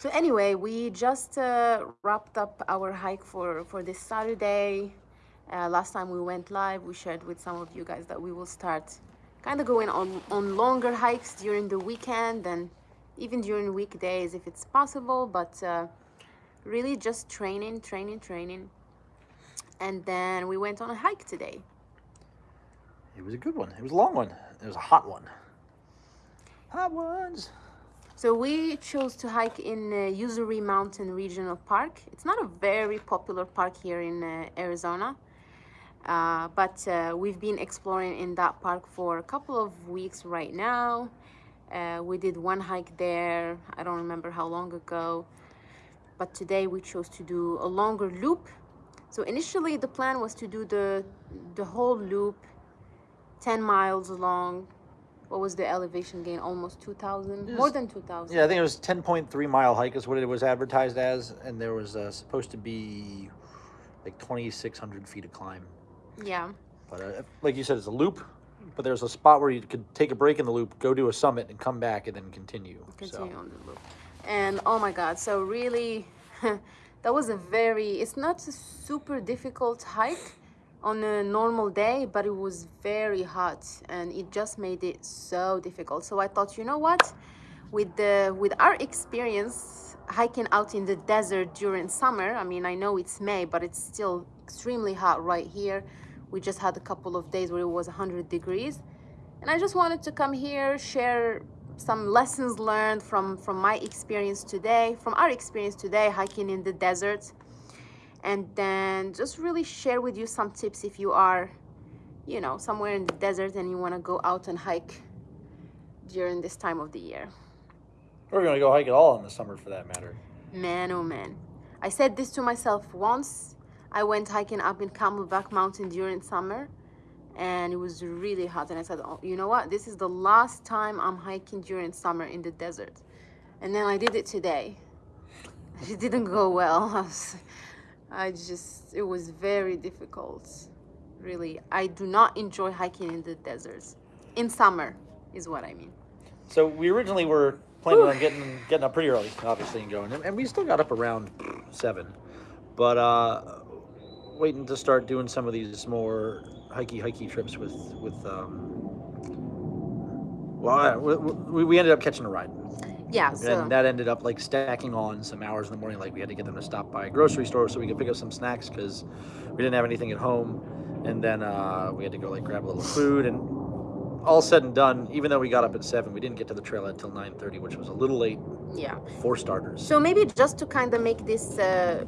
So anyway, we just uh, wrapped up our hike for, for this Saturday. Uh, last time we went live, we shared with some of you guys that we will start kind of going on, on longer hikes during the weekend and even during weekdays if it's possible, but uh, really just training, training, training. And then we went on a hike today. It was a good one. It was a long one. It was a hot one. Hot ones. So we chose to hike in uh, Usery Mountain Regional Park. It's not a very popular park here in uh, Arizona, uh, but uh, we've been exploring in that park for a couple of weeks right now. Uh, we did one hike there, I don't remember how long ago, but today we chose to do a longer loop. So initially the plan was to do the, the whole loop 10 miles long, what was the elevation gain? Almost 2,000? More than 2,000. Yeah, I think it was 10.3 mile hike is what it was advertised as, and there was uh, supposed to be like 2,600 feet of climb. Yeah. But uh, like you said, it's a loop, but there's a spot where you could take a break in the loop, go to a summit, and come back and then continue. Continue so. on the loop. And oh my God, so really, that was a very, it's not a super difficult hike on a normal day but it was very hot and it just made it so difficult. So i thought you know what? With the with our experience hiking out in the desert during summer i mean i know it's may but it's still extremely hot right here. We just had a couple of days where it was 100 degrees and i just wanted to come here share some lessons learned from from my experience today from our experience today hiking in the desert and then just really share with you some tips if you are you know somewhere in the desert and you want to go out and hike during this time of the year. We're going to go hike it all in the summer for that matter. Man oh man. I said this to myself once. I went hiking up in camelback mountain during summer and it was really hot and i said oh, you know what? This is the last time i'm hiking during summer in the desert. And then i did it today. It didn't go well I just, it was very difficult. Really, I do not enjoy hiking in the deserts. In summer, is what I mean. So we originally were planning on getting getting up pretty early, obviously, and going, and, we still got up around seven, but uh, waiting to start doing some of these more hikey hikey trips with with. Um, well, we, we ended up catching a ride yeah. So. And that ended up like stacking on some hours in the morning. Like we had to get them to stop by a grocery store so we could pick up some snacks because we didn't have anything at home. And then uh, we had to go like grab a little food and all said and done, even though we got up at seven, we didn't get to the trail until 9:30, which was a little late. Yeah. For starters. So maybe just to kind of make this uh,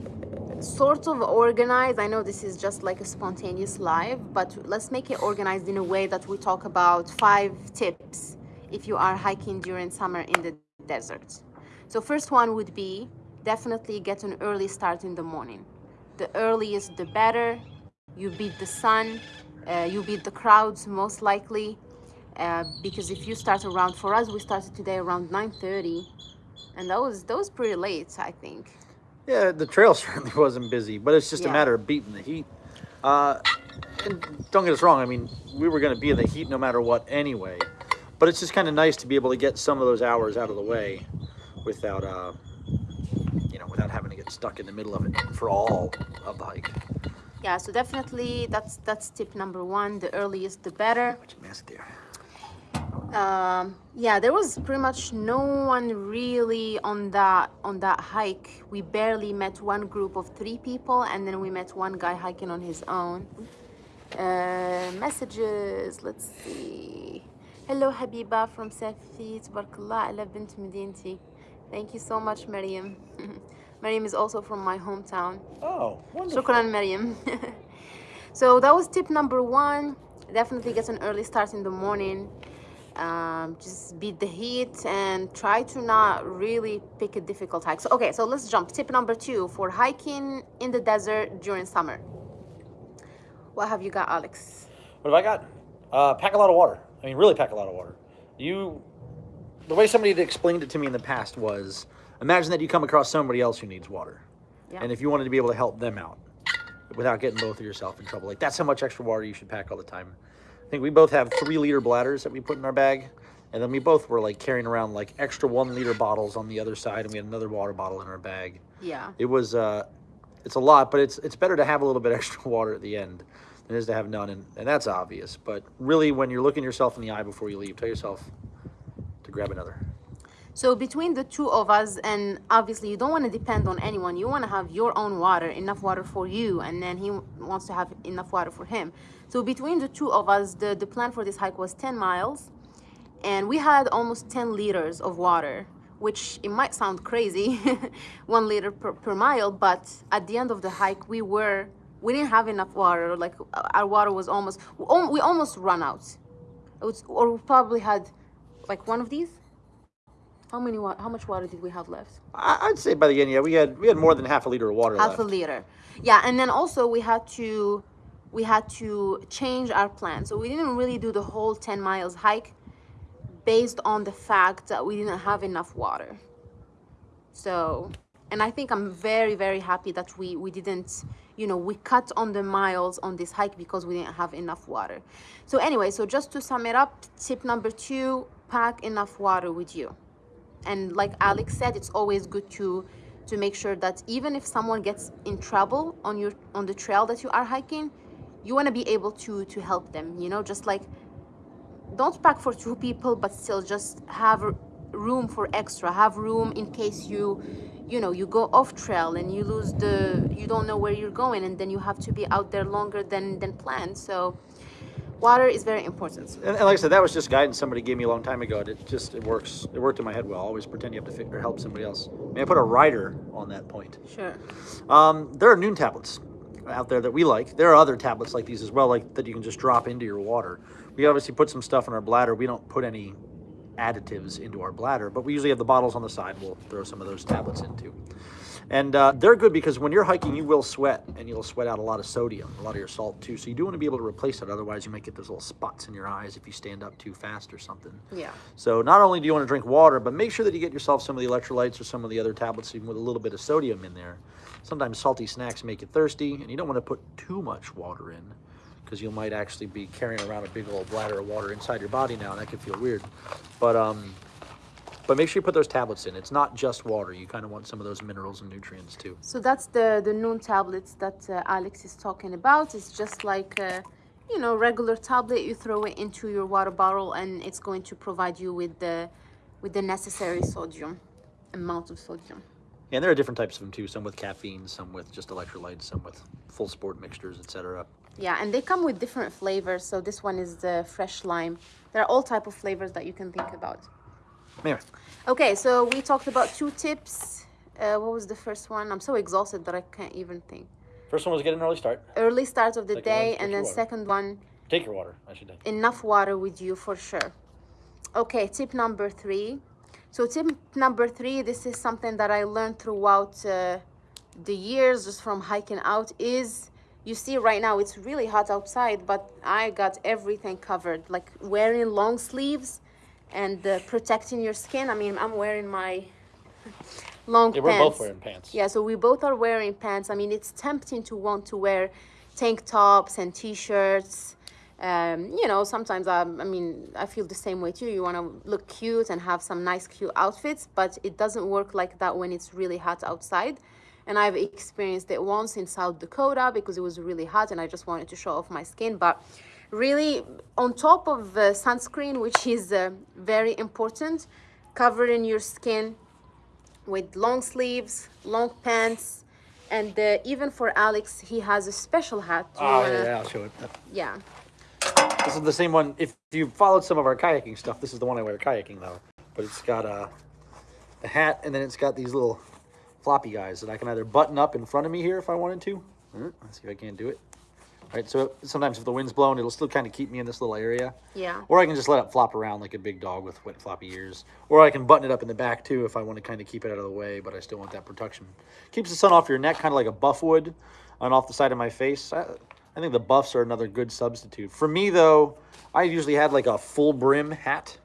sort of organized. I know this is just like a spontaneous live, but let's make it organized in a way that we talk about five tips if you are hiking during summer in the deserts. So first one would be definitely get an early start in the morning. The earliest, the better. You beat the sun, uh, you beat the crowds most likely. Uh, because if you start around, for us, we started today around 9.30 and that was, that was pretty late, I think. Yeah, the trail certainly wasn't busy, but it's just yeah. a matter of beating the heat. Uh, and don't get us wrong, I mean, we were going to be in the heat no matter what anyway. But it's just kind of nice to be able to get some of those hours out of the way without, uh, you know, without having to get stuck in the middle of it for all of the hike. Yeah, so definitely that's that's tip number one. The earliest, the better. Much mess there. Um, yeah, there was pretty much no one really on that on that hike. We barely met one group of three people, and then we met one guy hiking on his own. Uh, messages. Let's see. Hello Habiba from Safi, Tabarakallah, ala bint Medinti. Thank you so much, Maryam. Maryam is also from my hometown. Oh, wonderful. Shukran, Maryam. so that was tip number one. Definitely get an early start in the morning. Um, just beat the heat and try to not really pick a difficult hike. So, okay, so let's jump. Tip number two for hiking in the desert during summer. What have you got, Alex? What have I got? Uh, pack a lot of water. I mean, really pack a lot of water. You, the way somebody explained it to me in the past was, imagine that you come across somebody else who needs water. Yeah. And if you wanted to be able to help them out without getting both of yourself in trouble, like that's how much extra water you should pack all the time. I think we both have three liter bladders that we put in our bag. And then we both were like carrying around like extra one liter bottles on the other side, and we had another water bottle in our bag. Yeah. It was uh, it's a lot, but it's it's better to have a little bit extra water at the end it is to have none, and, and that's obvious. But really, when you're looking yourself in the eye before you leave, tell yourself to grab another. So between the two of us, and obviously you don't want to depend on anyone. You want to have your own water, enough water for you, and then he wants to have enough water for him. So between the two of us, the, the plan for this hike was 10 miles, and we had almost 10 liters of water, which it might sound crazy, one liter per, per mile, but at the end of the hike, we were, we didn't have enough water. Like uh, our water was almost, we almost run out. It was, or we probably had like one of these how many? How much water did we have left? I'd say by the end, yeah, we had we had more than half a liter of water half left. a liter, yeah. And then also we had to we had to change our plan. So we didn't really do the whole 10 miles hike based on the fact that we didn't have enough water. So, and I think I'm very very happy that we we didn't you know we cut on the miles on this hike because we didn't have enough water. So anyway so just to sum it up tip number two pack enough water with you. And like alex said it's always good to to make sure that even if someone gets in trouble on your on the trail that you are hiking you want to be able to to help them you know just like don't pack for two people but still just have room for extra have room in case you you know you go off trail and you lose the you don't know where you're going and then you have to be out there longer than than planned so water is very important. And, and, like I said, that was just guidance somebody gave me a long time ago. It just it works. It worked in my head well. Always pretend you have to figure help somebody else. I mean, I put a rider on that point. Sure. Um, there are Nuun tablets out there that we like. There are other tablets like these as well, like that you can just drop into your water. We obviously put some stuff in our bladder. We don't put any additives into our bladder, but we usually have the bottles on the side. We'll throw some of those tablets into. And uh, they're good because when you're hiking, you will sweat and you'll sweat out a lot of sodium, a lot of your salt too. So you do want to be able to replace it. Otherwise, you might get those little spots in your eyes if you stand up too fast or something. Yeah. So not only do you want to drink water, but make sure that you get yourself some of the electrolytes or some of the other tablets even with a little bit of sodium in there. Sometimes salty snacks make you thirsty and you don't want to put too much water in because you might actually be carrying around a big old bladder of water inside your body now and that could feel weird. But um, but make sure you put those tablets in. It's not just water. You kind of want some of those minerals and nutrients too. So that's the, the Nuun tablets that uh, Alex is talking about. It's just like, uh, you know, regular tablet. You throw it into your water bottle and it's going to provide you with the, with the necessary sodium, amount of sodium. And there are different types of them too. Some with caffeine, some with just electrolytes, some with full sport mixtures, etc. Yeah, and they come with different flavors. So this one is the fresh lime. There are all type of flavors that you can think about. Anyway. Okay, so we talked about two tips. Uh, what was the first one? I'm so exhausted that I can't even think. First one was get an early start. Early start of the second day, and then second one. Take your water, I should. Enough water with you for sure. Okay, tip number three. So tip number three, this is something that I learned throughout uh, the years just from hiking out is you see right now it's really hot outside but i got everything covered like wearing long sleeves and uh, protecting your skin. I mean, I'm wearing my long yeah, pants. we're both wearing pants. Yeah, so we both are wearing pants. I mean, it's tempting to want to wear tank tops and t-shirts. Um, you know, sometimes I, I mean, I feel the same way too. You want to look cute and have some nice, cute outfits, but it doesn't work like that when it's really hot outside. And I've experienced it once in South Dakota because it was really hot and I just wanted to show off my skin. But really on top of uh, sunscreen which is uh, very important covering your skin with long sleeves long pants and uh, even for alex he has a special hat oh yeah, yeah i'll show it. yeah. This is the same one. If you followed some of our kayaking stuff this is the one i wear kayaking though. But it's got a uh, the hat and then it's got these little floppy guys that i can either button up in front of me here if i wanted to uh, let's see if i can do it right? So sometimes if the wind's blowing, it'll still kind of keep me in this little area. Yeah. Or I can just let it flop around like a big dog with wet floppy ears. Or I can button it up in the back too if I want to kind of keep it out of the way, but I still want that protection. Keeps the sun off your neck, kind of like a buff would on off the side of my face. I, I think the buffs are another good substitute. For me though, I usually had like a full brim hat.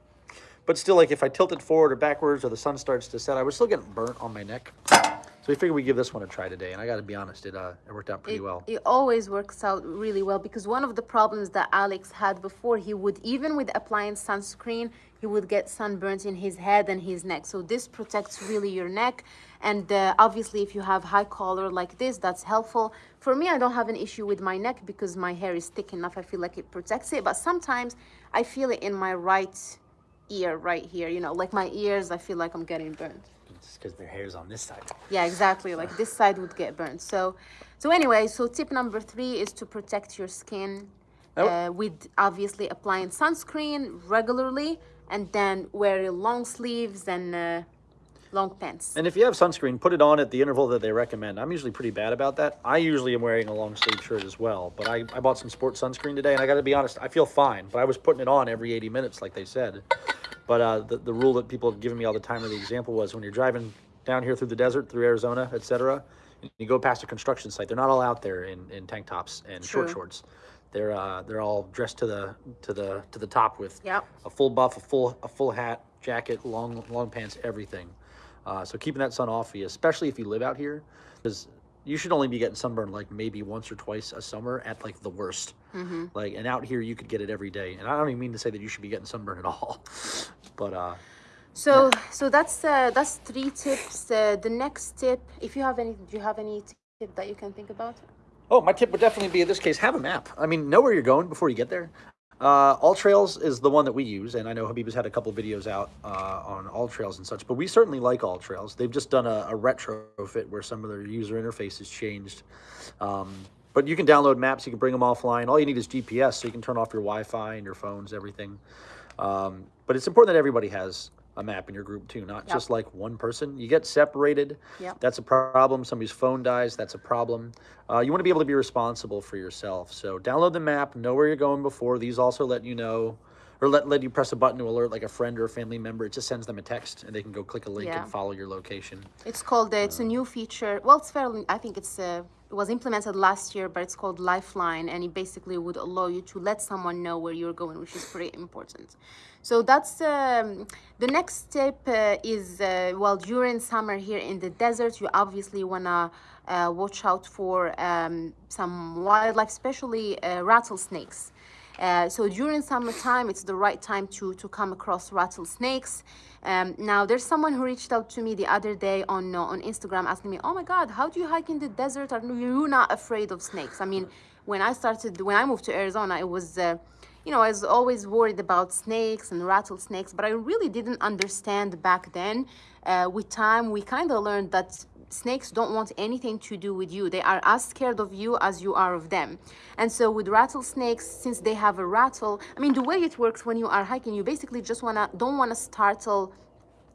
But still, like if I tilt it forward or backwards or the sun starts to set, I would still get burnt on my neck. So So we figured we'd give this one a try today, and I got to be honest, it uh, it worked out pretty it, well. It always works out really well because one of the problems that Alex had before, he would even with applying sunscreen, he would get sunburns in his head and his neck. So this protects really your neck. And uh, obviously, if you have high collar like this, that's helpful. For me, I don't have an issue with my neck because my hair is thick enough. I feel like it protects it. But sometimes I feel it in my right ear right here. You know, like my ears, I feel like I'm getting burned because their hair's on this side. Yeah, exactly. Like this side would get burned. So, so anyway, so tip number three is to protect your skin uh, with obviously applying sunscreen regularly and then wearing long sleeves and uh, long pants. And if you have sunscreen, put it on at the interval that they recommend. I'm usually pretty bad about that. I usually am wearing a long sleeve shirt as well, but I, I bought some sports sunscreen today and I got to be honest, I feel fine, but I was putting it on every 80 minutes like they said. But uh, the, the rule that people have given me all the time, or the example was when you're driving down here through the desert, through Arizona, etc., you go past a construction site. They're not all out there in, in tank tops and True. short shorts. They're uh, they're all dressed to the to the to the top with yep. a full buff, a full a full hat, jacket, long long pants, everything. Uh, so keeping that sun off of you, especially if you live out here, because you should only be getting sunburned like maybe once or twice a summer at like the worst. Mm-hmm. Like, and out here you could get it every day. And I don't even mean to say that you should be getting sunburned at all, but uh. So yeah. so that's uh, that's three tips. Uh, the next tip, if you have any, do you have any tip that you can think about? Oh, my tip would definitely be in this case, have a map. I mean, know where you're going before you get there. Uh, AllTrails is the one that we use, and I know Habib has had a couple videos out uh, on AllTrails and such, but we certainly like All Trails. They've just done a, a retrofit where some of their user interface has changed. Um, but you can download maps, you can bring them offline. All you need is GPS, so you can turn off your Wi-Fi and your phones, everything. Um, but it's important that everybody has a map in your group too, not yep. just like one person. You get separated, yep. that's a problem. Somebody's phone dies, that's a problem. Uh, you want to be able to be responsible for yourself. So download the map, know where you're going before. These also let you know, or let, let you press a button to alert like a friend or a family member. It just sends them a text and they can go click a link yeah. and follow your location. It's called, uh, it's a new feature. Well, it's fairly, I think it's uh, it was implemented last year, but it's called Lifeline, and it basically would allow you to let someone know where you're going, which is pretty important. So that's um, the next step uh, is, uh, well, during summer here in the desert, you obviously want to uh, watch out for um, some wildlife, especially uh, rattlesnakes. Uh, so during summertime, it's the right time to, to come across rattlesnakes. Um, now, there's someone who reached out to me the other day on, uh, on Instagram asking me, oh my God, how do you hike in the desert? Are you not afraid of snakes? I mean, when I started, when I moved to Arizona, it was, uh, you know, I was always worried about snakes and rattlesnakes, but I really didn't understand back then. Uh, with time, we kind of learned that snakes don't want anything to do with you. They are as scared of you as you are of them. And so with rattlesnakes, since they have a rattle, I mean, the way it works when you are hiking, you basically just wanna, don't wanna startle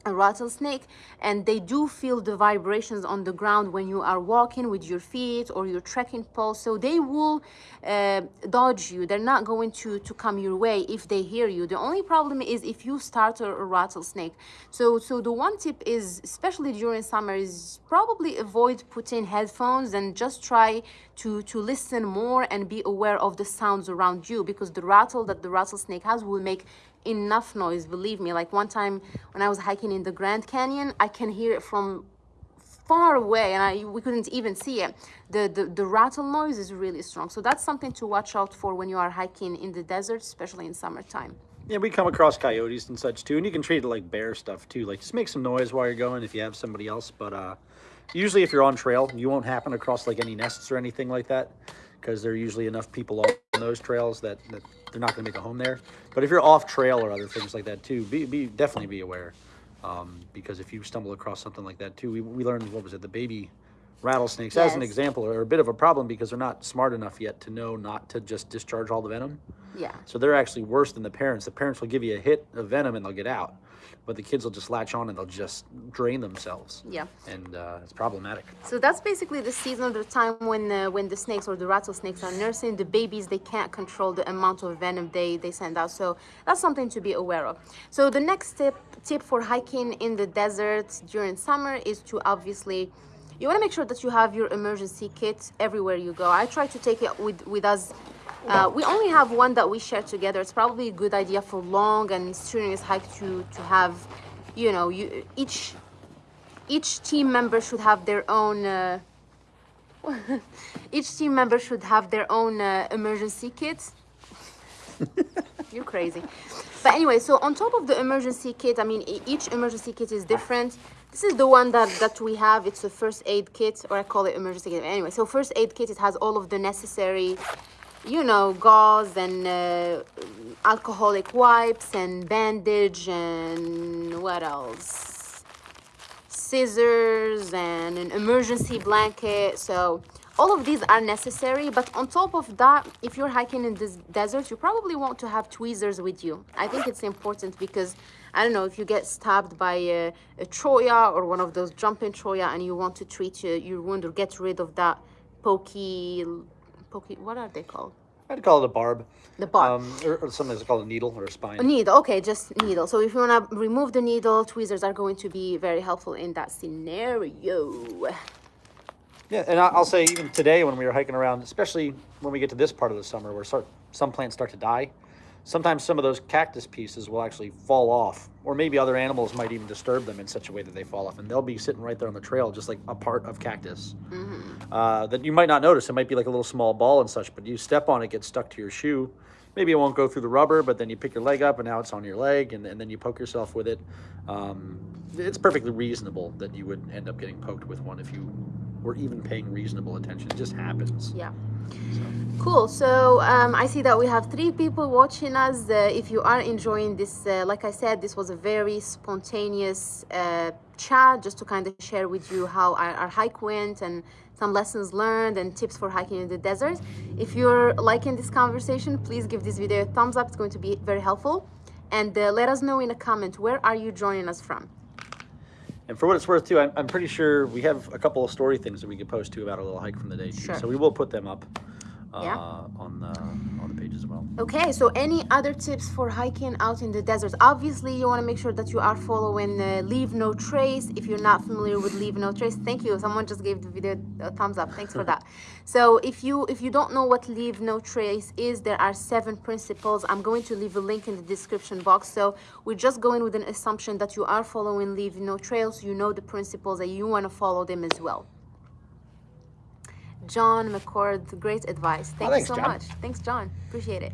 a rattlesnake and they do feel the vibrations on the ground when you are walking with your feet or your trekking pole so they will uh, dodge you. They're not going to to come your way if they hear you. The only problem is if you startle a rattlesnake. So so the one tip is especially during summer is probably avoid putting headphones and just try to to listen more and be aware of the sounds around you because the rattle that the rattlesnake has will make enough noise believe me like one time when i was hiking in the grand canyon i can hear it from far away and I we couldn't even see it. The, the the rattle noise is really strong. So that's something to watch out for when you are hiking in the desert, especially in summertime. Yeah, we come across coyotes and such too, and you can treat it like bear stuff too. Like just make some noise while you're going if you have somebody else. But uh, usually if you're on trail, you won't happen across like any nests or anything like that because there are usually enough people on those trails that, that they're not going to make a home there. But if you're off trail or other things like that too, be, be definitely be aware. Um, because if you stumble across something like that too, we, we learned, what was it, the baby rattlesnakes yes. as an example are a bit of a problem because they're not smart enough yet to know not to just discharge all the venom. Yeah. So they're actually worse than the parents. The parents will give you a hit of venom and they'll get out but the kids will just latch on and they'll just drain themselves. Yeah. And uh, it's problematic. So that's basically the season of the time when uh, when the snakes or the rattlesnakes are nursing the babies. They can't control the amount of venom they they send out. So that's something to be aware of. So the next tip tip for hiking in the desert during summer is to obviously you want to make sure that you have your emergency kit everywhere you go. I try to take it with, with us uh, we only have one that we share together. It's probably a good idea for long and strenuous hike to, to have, you know, you, each each team member should have their own. Uh, each team member should have their own uh, emergency kit. You're crazy. But anyway, so on top of the emergency kit, I mean, each emergency kit is different. This is the one that, that we have. It's a first aid kit, or I call it emergency kit. Anyway, so first aid kit, it has all of the necessary, you know, gauze and uh, alcoholic wipes and bandage and what else? Scissors and an emergency blanket. So all of these are necessary, but on top of that, if you're hiking in this desert, you probably want to have tweezers with you. I think it's important because I don't know if you get stabbed by a, a cholla or one of those jumping cholla and you want to treat your, your wound or get rid of that pokey, pokey, what are they called? I'd call it a barb. The barb. Um, or, or sometimes called a needle or a spine. A needle, okay, just needle. So if you want to remove the needle, tweezers are going to be very helpful in that scenario. Yeah, and I'll say even today when we were hiking around, especially when we get to this part of the summer where start, some plants start to die, sometimes some of those cactus pieces will actually fall off, or maybe other animals might even disturb them in such a way that they fall off, and they'll be sitting right there on the trail, just like a part of cactus uh, that you might not notice. It might be like a little small ball and such, but you step on it, gets stuck to your shoe. Maybe it won't go through the rubber, but then you pick your leg up, and now it's on your leg, and, and then you poke yourself with it. Um, it's perfectly reasonable that you would end up getting poked with one if you were even paying reasonable attention. It just happens. Yeah. Cool. So um, I see that we have three people watching us. Uh, if you are enjoying this, uh, like I said, this was a very spontaneous uh, chat just to kind of share with you how our, our hike went and some lessons learned and tips for hiking in the desert. If you're liking this conversation, please give this video a thumbs up. It's going to be very helpful. And uh, let us know in a comment where are you joining us from. And for what it's worth, too, I'm, I'm pretty sure we have a couple of story things that we could post too about our little hike from the day. Sure. So we will put them up uh, Yeah. on the on the page as well. Okay, so any other tips for hiking out in the desert? Obviously, you want to make sure that you are following uh, Leave No Trace. If you're not familiar with Leave No Trace, thank you. Someone just gave the video a thumbs up. Thanks for that. So if you if you don't know what Leave No Trace is, there are seven principles. I'm going to leave a link in the description box. So we're just going with an assumption that you are following Leave No Trails. You know the principles and you want to follow them as well. John McCord, great advice. Thank thanks, you so John. much. Thanks, John. Appreciate it.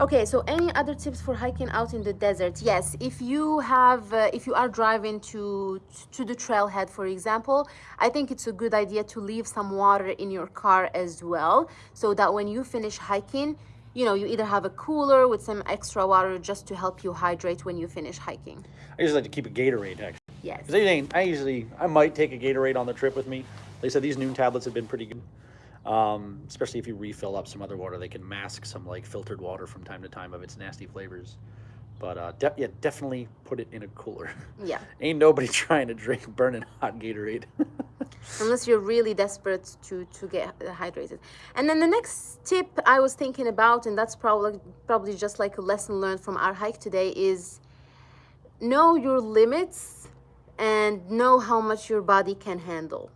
Okay, so any other tips for hiking out in the desert? Yes, if you have, uh, if you are driving to to the trailhead, for example, I think it's a good idea to leave some water in your car as well, so that when you finish hiking, you know, you either have a cooler with some extra water just to help you hydrate when you finish hiking. I usually like to keep a Gatorade actually. Yes. Because I usually I might take a Gatorade on the trip with me. They said these Nuun tablets have been pretty good. Um, especially if you refill up some other water, they can mask some like filtered water from time to time of its nasty flavors. But uh, de- yeah, definitely put it in a cooler. Yeah. Ain't nobody trying to drink burning hot Gatorade. unless you're really desperate to to get hydrated and then the next tip i was thinking about and that's probably probably just like a lesson learned from our hike today is know your limits and know how much your body can handle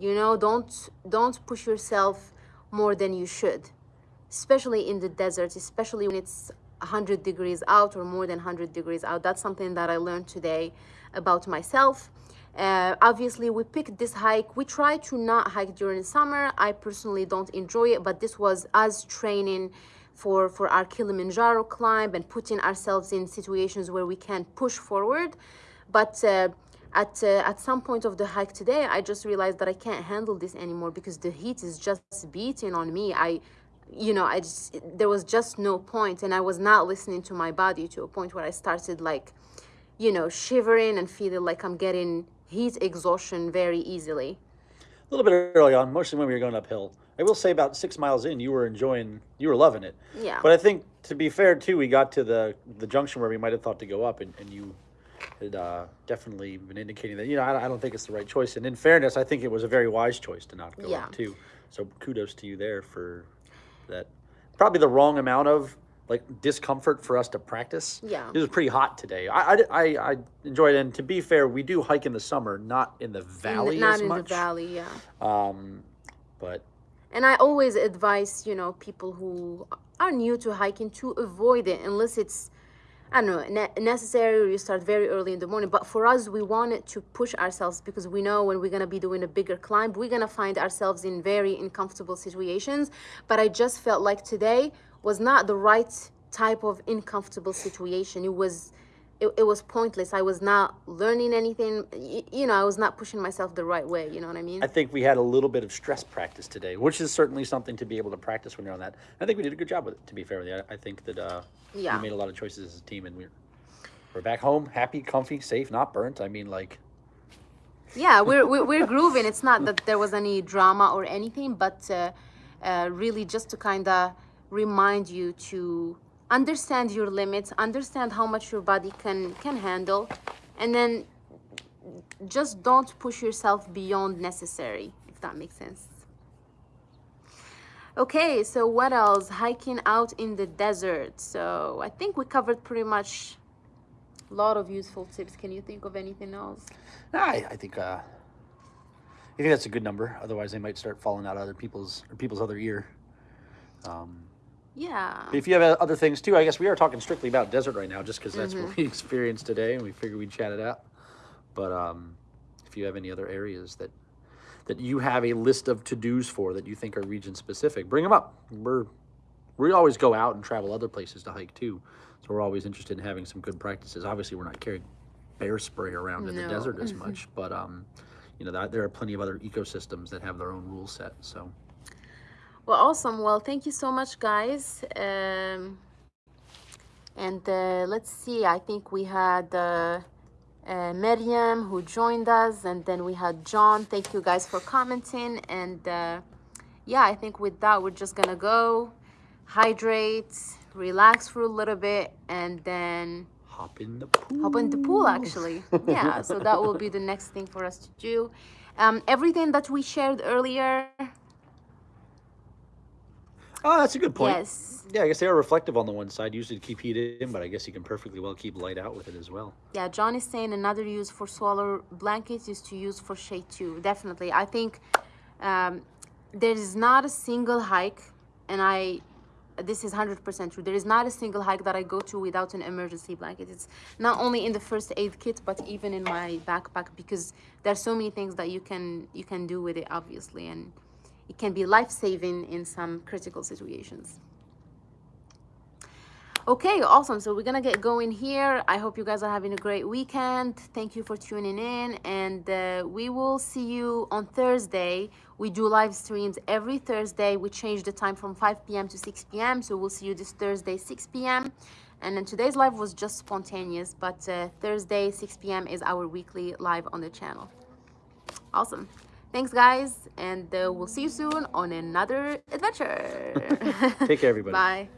you know don't don't push yourself more than you should especially in the desert especially when it's 100 degrees out or more than 100 degrees out. That's something that i learned today about myself. Uh, obviously we picked this hike. We try to not hike during summer. I personally don't enjoy it but this was us training for for our kilimanjaro climb and putting ourselves in situations where we can push forward. But uh, at uh, at some point of the hike today i just realized that i can't handle this anymore because the heat is just beating on me i you know i just there was just no point and i was not listening to my body to a point where i started like you know shivering and feeling like i'm getting heat exhaustion very easily a little bit early on, mostly when we were going uphill. I will say about six miles in, you were enjoying, you were loving it. Yeah. But I think to be fair too, we got to the the junction where we might have thought to go up, and, and you had uh, definitely been indicating that you know I, I don't think it's the right choice. And in fairness, I think it was a very wise choice to not go Yeah. up too. So kudos to you there for that. Probably the wrong amount of like discomfort for us to practice. Yeah. It was pretty hot today. I, I, I, I enjoyed it. And to be fair, we do hike in the summer, not in the In the- valley not in much. the valley yeah Um, but And I always advise, you know, people who are new to hiking to avoid it unless it's I don't know, ne- necessary you start very early in the morning. But for us, we wanted to push ourselves because we know when we're going to be doing a bigger climb, we're going to find ourselves in very uncomfortable situations. But I just felt like today was not the right type of uncomfortable situation. It was. It, it was pointless. I was not learning anything. Y- You know, I was not pushing myself the right way. You know what I mean? I think we had a little bit of stress practice today, which is certainly something to be able to practice when you're on that. I think we did a good job with it. To be fair with you, I, I think that uh, Yeah. we made a lot of choices as a team, and we're we're back home, happy, comfy, safe, not burnt. I mean, like yeah we're, we're we're grooving it's not that there was any drama or anything but uh, uh, really just to kind of remind you to understand your limits understand how much your body can can handle and then just don't push yourself beyond necessary if that makes sense. Okay so what else? Hiking out in the desert. So i think we covered pretty much a lot of useful tips. Can you think of anything else? I, I think uh, I think that's a good number. Otherwise, they might start falling out of other people's or people's other ear. Um, yeah if you have other things too, I guess we are talking strictly about desert right now, just because that's Mm-hmm. what we experienced today, and we figured we'd chat it out. But um, if you have any other areas that that you have a list of to dos for that you think are region specific, bring them up. We're we always go out and travel other places to hike too, so we're always interested in having some good practices. Obviously, we're not carrying bear spray around in the desert as much, but um, you know that there are plenty of other ecosystems that have their own rule set. So Well, awesome. Well, thank you so much, guys. Um, and uh, let's see. I think we had uh, uh, Miriam who joined us, and then we had John. Thank you guys for commenting. And uh, yeah, I think with that, we're just gonna go hydrate, relax for a little bit, and then hop in the pool. hop in the pool actually yeah so that will be the next thing for us to do um, everything that we shared earlier Oh, that's a good point. yes Yeah, I guess they are reflective on the one side, usually to keep heat in, but I guess you can perfectly well keep light out with it as well. yeah john is saying another use for solar blankets is to use for shade too definitely i think um, there is not a single hike and i this is 100% true there is not a single hike that i go to without an emergency blanket it's not only in the first aid kit but even in my backpack because there's so many things that you can you can do with it obviously and it can be life-saving in some critical situations Okay, awesome. So we're gonna get going here. I hope you guys are having a great weekend. Thank you for tuning in, and uh, we will see you on Thursday. We do live streams every Thursday. We change the time from 5 p.m. to 6 p.m. So we'll see you this Thursday, 6 p.m. And then today's live was just spontaneous, but uh, Thursday, 6 p.m. is our weekly live on the channel. Awesome. Thanks, guys, and uh, we'll see you soon on another adventure. Take care, everybody. Bye.